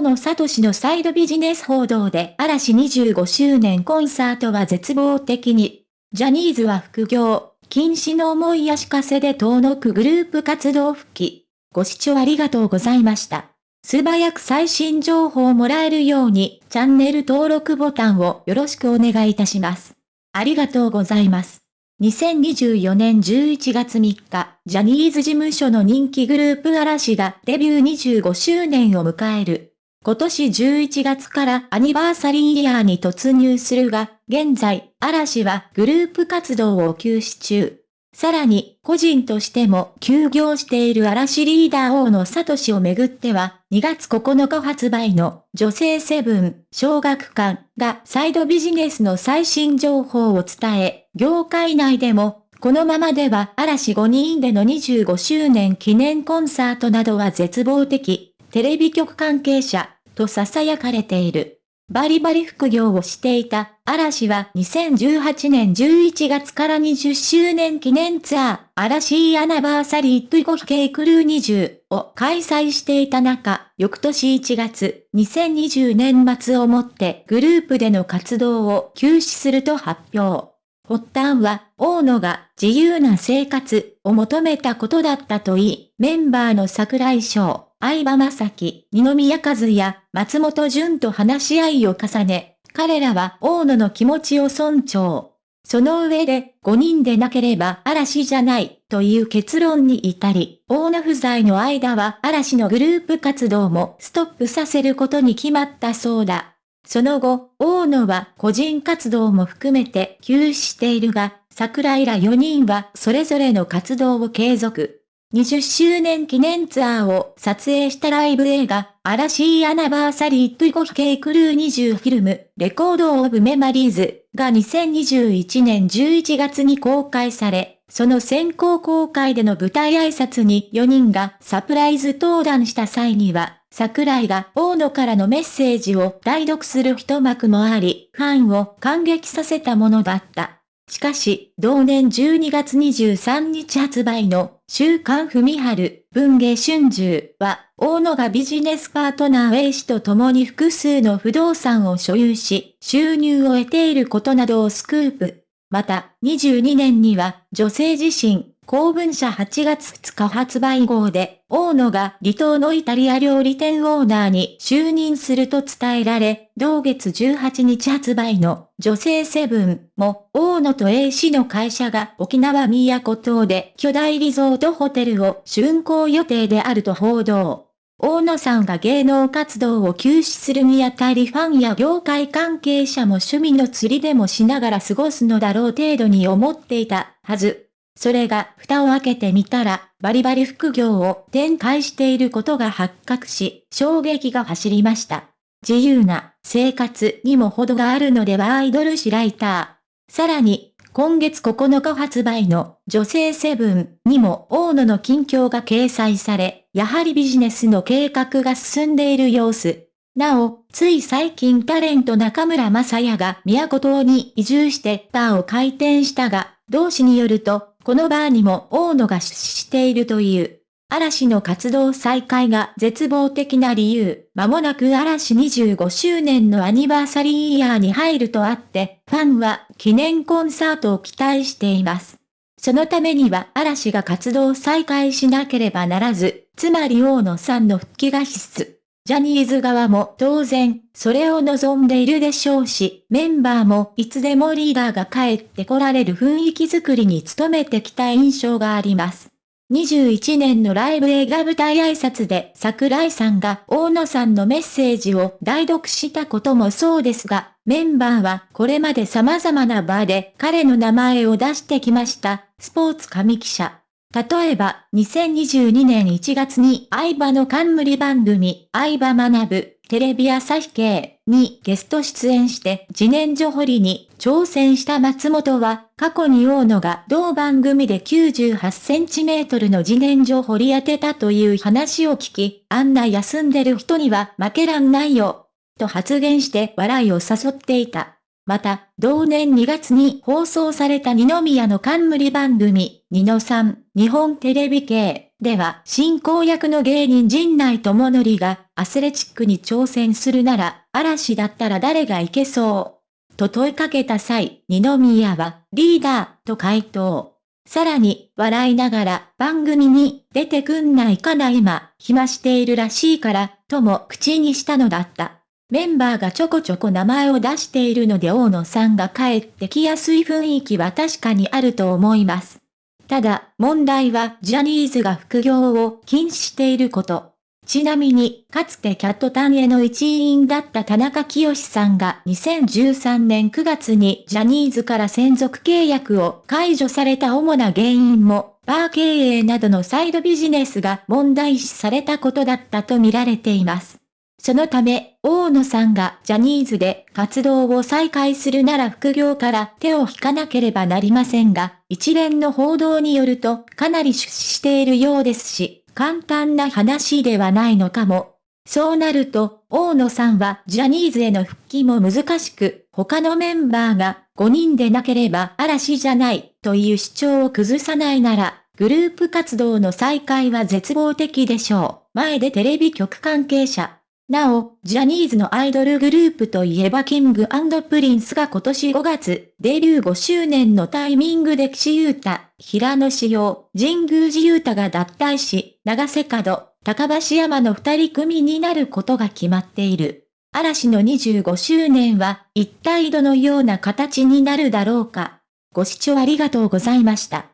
大野聡のサイドビジネス報道で嵐25周年コンサートは絶望的に。ジャニーズは副業、禁止の思いやしかせで遠のくグループ活動復帰。ご視聴ありがとうございました。素早く最新情報をもらえるように、チャンネル登録ボタンをよろしくお願いいたします。ありがとうございます。2024年11月3日、ジャニーズ事務所の人気グループ嵐がデビュー25周年を迎える。今年11月からアニバーサリーイヤーに突入するが、現在、嵐はグループ活動を休止中。さらに、個人としても休業している嵐リーダー大野聡をめぐっては、2月9日発売の女性セブン小学館がサイドビジネスの最新情報を伝え、業界内でも、このままでは嵐5人での25周年記念コンサートなどは絶望的、テレビ局関係者、と囁かれている。バリバリ副業をしていた嵐は2018年11月から20周年記念ツアー嵐アナバーサリートゥゴヒケイクルー20を開催していた中、翌年1月、2020年末をもってグループでの活動を休止すると発表。発端は、大野が自由な生活を求めたことだったといい、メンバーの桜井翔、相葉正樹、二宮和也、松本潤と話し合いを重ね、彼らは大野の気持ちを尊重。その上で、5人でなければ嵐じゃない、という結論に至り、大野不在の間は嵐のグループ活動もストップさせることに決まったそうだ。その後、大野は個人活動も含めて休止しているが、桜井ら4人はそれぞれの活動を継続。20周年記念ツアーを撮影したライブ映画、嵐アナバーサリートゥゴヒケイクルー20フィルム、レコードオブメマリーズが2021年11月に公開され、その先行公開での舞台挨拶に4人がサプライズ登壇した際には、桜井が大野からのメッセージを代読する一幕もあり、ファンを感激させたものだった。しかし、同年12月23日発売の週刊文春文芸春秋は、大野がビジネスパートナー A 氏と共に複数の不動産を所有し、収入を得ていることなどをスクープ。また、22年には、女性自身、公文社8月2日発売号で、大野が離島のイタリア料理店オーナーに就任すると伝えられ、同月18日発売の女性セブンも、大野と A 氏の会社が沖縄宮古島で巨大リゾートホテルを竣工予定であると報道。大野さんが芸能活動を休止するにあたりファンや業界関係者も趣味の釣りでもしながら過ごすのだろう程度に思っていたはず。それが蓋を開けてみたら、バリバリ副業を展開していることが発覚し、衝撃が走りました。自由な生活にも程があるのではアイドル誌ライター。さらに、今月9日発売の女性セブンにも大野の近況が掲載され、やはりビジネスの計画が進んでいる様子。なお、つい最近タレント中村正也が宮古島に移住してバーを開店したが、同氏によると、このバーにも大野が出資しているという。嵐の活動再開が絶望的な理由。間もなく嵐25周年のアニバーサリーイヤーに入るとあって、ファンは記念コンサートを期待しています。そのためには嵐が活動再開しなければならず、つまり大野さんの復帰が必須。ジャニーズ側も当然、それを望んでいるでしょうし、メンバーもいつでもリーダーが帰ってこられる雰囲気づくりに努めてきた印象があります。21年のライブ映画舞台挨拶で桜井さんが大野さんのメッセージを代読したこともそうですが、メンバーはこれまで様々な場で彼の名前を出してきました、スポーツ紙記者。例えば、2022年1月に相葉の冠番組、相葉学テレビ朝日系にゲスト出演して自然薯掘りに挑戦した松本は、過去に大野が同番組で98センチメートルの自然薯掘り当てたという話を聞き、あんな休んでる人には負けらんないよ、と発言して笑いを誘っていた。また、同年2月に放送された二宮の冠番組、二野さん、日本テレビ系では、進行役の芸人陣内智則が、アスレチックに挑戦するなら、嵐だったら誰がいけそう？と問いかけた際、二宮は、リーダー、と回答。さらに、笑いながら、番組に、出てくんないかな今、暇しているらしいから、とも口にしたのだった。メンバーがちょこちょこ名前を出しているので大野さんが帰ってきやすい雰囲気は確かにあると思います。ただ、問題はジャニーズが副業を禁止していること。ちなみに、かつてキャットタンへの一員だった田中清さんが2013年9月にジャニーズから専属契約を解除された主な原因も、バー経営などのサイドビジネスが問題視されたことだったと見られています。そのため、大野さんがジャニーズで活動を再開するなら副業から手を引かなければなりませんが、一連の報道によるとかなり出資しているようですし、簡単な話ではないのかも。そうなると、大野さんはジャニーズへの復帰も難しく、他のメンバーが5人でなければ嵐じゃないという主張を崩さないなら、グループ活動の再開は絶望的でしょう。前でテレビ局関係者。なお、ジャニーズのアイドルグループといえばキングプリンスが今年5月、デビュー5周年のタイミングで岸優太、平野紫耀、神宮寺勇太が脱退し、永瀬廉、高橋海人の二人組になることが決まっている。嵐の25周年は一体どのような形になるだろうか。ご視聴ありがとうございました。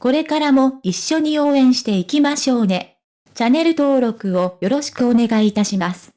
これからも一緒に応援していきましょうね。チャンネル登録をよろしくお願いいたします。